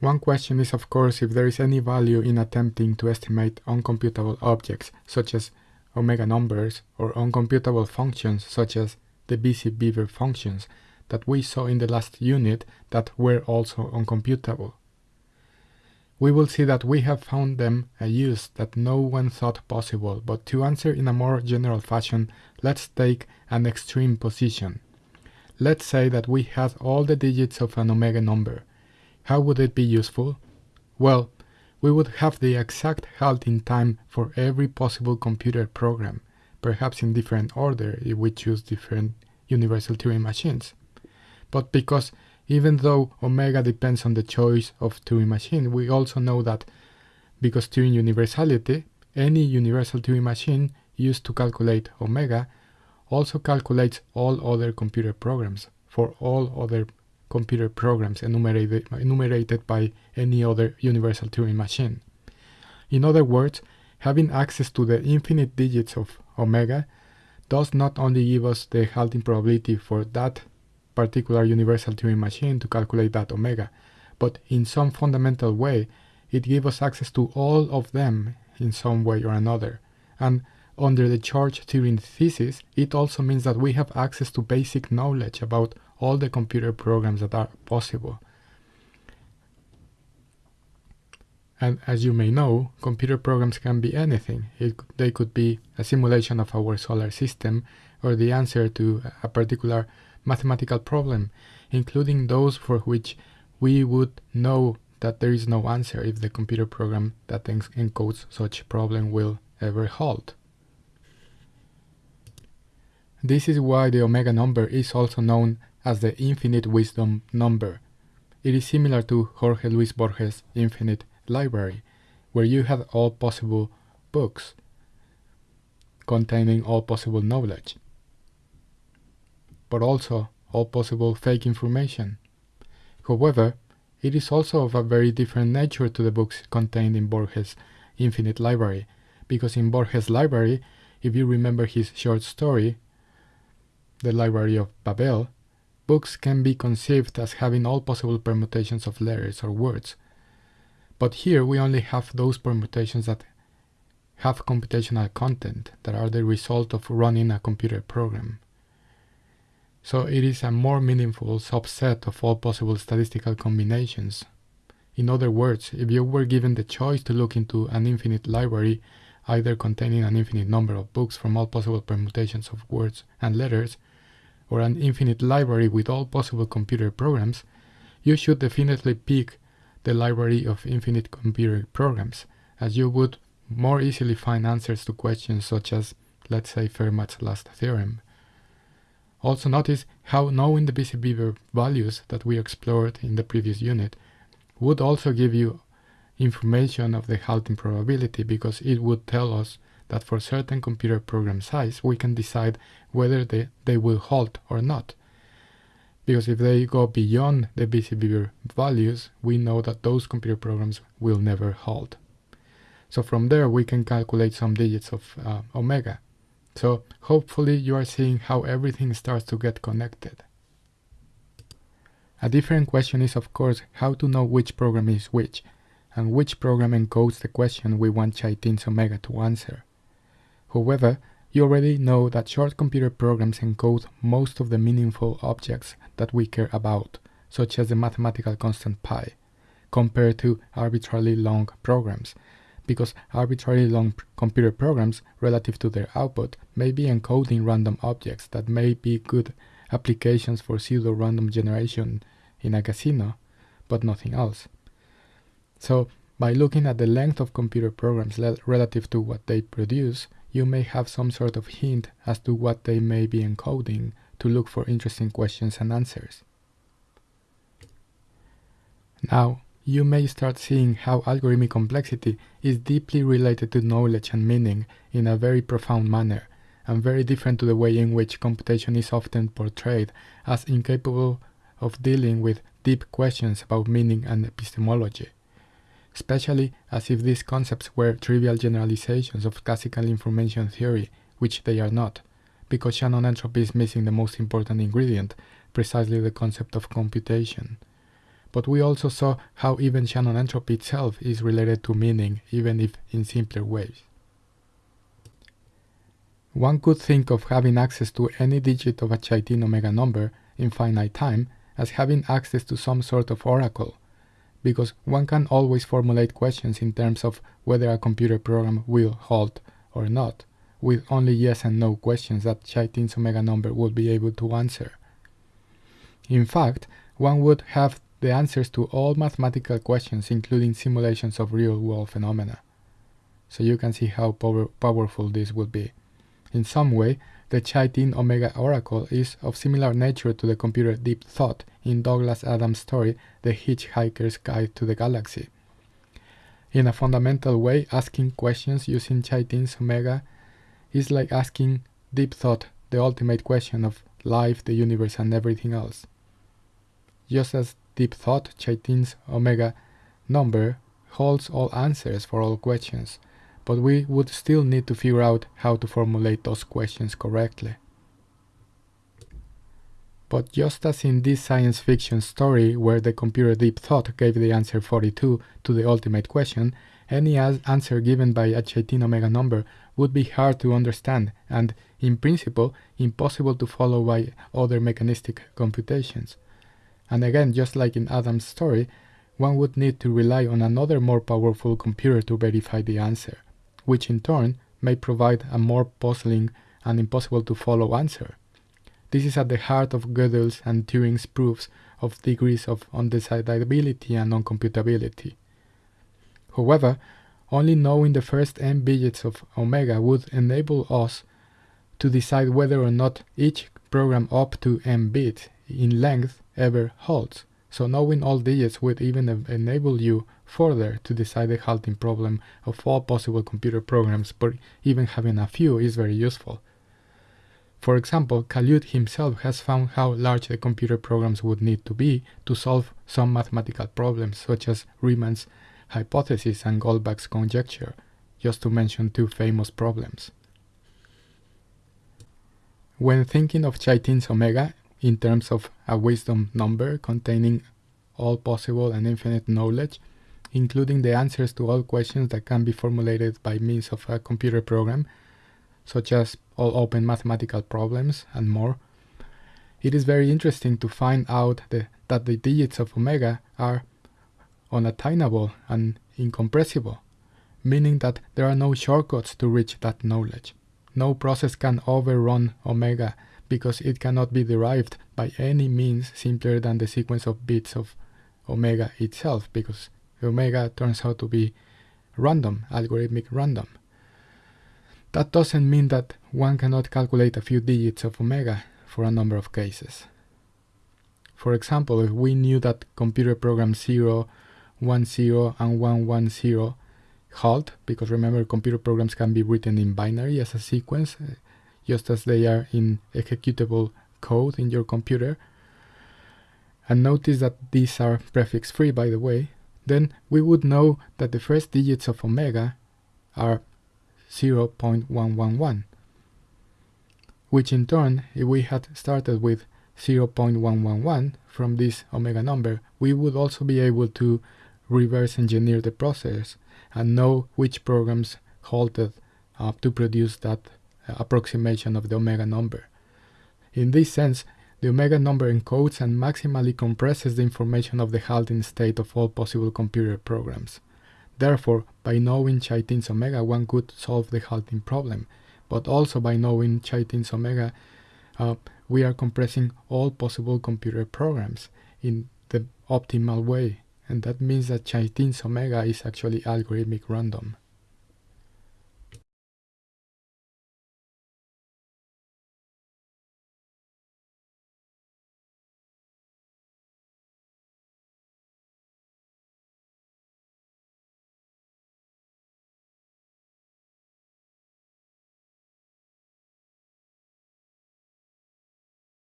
One question is of course if there is any value in attempting to estimate uncomputable objects such as omega numbers or uncomputable functions such as the busy beaver functions that we saw in the last unit that were also uncomputable. We will see that we have found them a use that no one thought possible, but to answer in a more general fashion, let's take an extreme position. Let's say that we had all the digits of an omega number. How would it be useful? Well, we would have the exact halting time for every possible computer program, perhaps in different order if we choose different universal Turing machines. But because even though omega depends on the choice of Turing machine, we also know that because Turing universality, any universal Turing machine used to calculate omega also calculates all other computer programs for all other computer programs enumerated, enumerated by any other universal Turing machine. In other words, having access to the infinite digits of omega does not only give us the halting probability for that particular universal Turing machine to calculate that omega, but in some fundamental way, it gives us access to all of them in some way or another. And under the Church Turing thesis, it also means that we have access to basic knowledge about all the computer programs that are possible. And as you may know, computer programs can be anything. It, they could be a simulation of our solar system or the answer to a particular mathematical problem, including those for which we would know that there is no answer if the computer program that encodes such problem will ever halt. This is why the omega number is also known as the infinite wisdom number. It is similar to Jorge Luis Borges' infinite library, where you have all possible books containing all possible knowledge, but also all possible fake information. However, it is also of a very different nature to the books contained in Borges' infinite library, because in Borges' library, if you remember his short story, The Library of Babel, books can be conceived as having all possible permutations of letters or words. But here we only have those permutations that have computational content that are the result of running a computer program. So it is a more meaningful subset of all possible statistical combinations. In other words, if you were given the choice to look into an infinite library, either containing an infinite number of books from all possible permutations of words and letters, or an infinite library with all possible computer programs, you should definitely pick the library of infinite computer programs, as you would more easily find answers to questions such as, let's say, Fermat's last theorem. Also notice how knowing the Busy-Beaver values that we explored in the previous unit would also give you information of the halting probability because it would tell us that for certain computer program size we can decide whether they, they will halt or not. Because if they go beyond the Busy-Beaver values, we know that those computer programs will never halt. So from there we can calculate some digits of uh, omega. So hopefully you are seeing how everything starts to get connected. A different question is of course how to know which program is which, and which program encodes the question we want Chaitin's omega to answer. However, you already know that short computer programs encode most of the meaningful objects that we care about, such as the mathematical constant pi, compared to arbitrarily long programs, because arbitrarily long computer programs relative to their output may be encoding random objects that may be good applications for pseudo-random generation in a casino, but nothing else. So, by looking at the length of computer programs relative to what they produce, you may have some sort of hint as to what they may be encoding to look for interesting questions and answers. Now, you may start seeing how algorithmic complexity is deeply related to knowledge and meaning in a very profound manner, and very different to the way in which computation is often portrayed as incapable of dealing with deep questions about meaning and epistemology especially as if these concepts were trivial generalizations of classical information theory, which they are not, because Shannon entropy is missing the most important ingredient, precisely the concept of computation. but we also saw how even Shannon entropy itself is related to meaning, even if in simpler ways. One could think of having access to any digit of a Chaitin omega number in finite time as having access to some sort of oracle, because one can always formulate questions in terms of whether a computer program will halt or not, with only yes and no questions that Chaitin's omega number would be able to answer. In fact, one would have the answers to all mathematical questions, including simulations of real-world phenomena. So you can see how power powerful this would be. In some way, the Chaitin Omega Oracle is of similar nature to the computer Deep Thought in Douglas Adams' story The Hitchhiker's Guide to the Galaxy. In a fundamental way, asking questions using Chaitin's Omega is like asking Deep Thought the ultimate question of life, the universe, and everything else. Just as Deep Thought, Chaitin's Omega number holds all answers for all questions, but we would still need to figure out how to formulate those questions correctly. But just as in this science fiction story where the computer Deep Thought gave the answer 42 to the ultimate question, any answer given by a Chaitin omega number would be hard to understand and, in principle, impossible to follow by other mechanistic computations. And again, just like in Adam's story, one would need to rely on another more powerful computer to verify the answer, which in turn may provide a more puzzling and impossible to follow answer. This is at the heart of Gödel's and Turing's proofs of degrees of undecidability and uncomputability. However, only knowing the first n digits of omega would enable us to decide whether or not each program up to m bits in length ever halts. So knowing all digits would even enable you further to decide the halting problem of all possible computer programs, but even having a few is very useful. For example, Calude himself has found how large the computer programs would need to be to solve some mathematical problems, such as Riemann's hypothesis and Goldbach's conjecture, just to mention two famous problems. When thinking of Chaitin's omega in terms of a wisdom number containing all possible and infinite knowledge, including the answers to all questions that can be formulated by means of a computer program, such as all open mathematical problems and more, it is very interesting to find out the, that the digits of omega are unattainable and incompressible, meaning that there are no shortcuts to reach that knowledge. No process can overrun omega because it cannot be derived by any means simpler than the sequence of bits of omega itself, because omega turns out to be random, algorithmic random. That doesn't mean that one cannot calculate a few digits of omega for a number of cases. For example, if we knew that computer program 0 1 0 and 1 1 0 halt because remember computer programs can be written in binary as a sequence just as they are in executable code in your computer. And notice that these are prefix free by the way. Then we would know that the first digits of omega are 0.111 which in turn if we had started with 0.111 from this omega number we would also be able to reverse engineer the process and know which programs halted uh, to produce that approximation of the omega number. In this sense, the omega number encodes and maximally compresses the information of the halting state of all possible computer programs. Therefore, by knowing Chaitin's omega, one could solve the halting problem, but also by knowing Chaitin's omega, uh, we are compressing all possible computer programs in the optimal way and that means that Chaitin's omega is actually algorithmic random.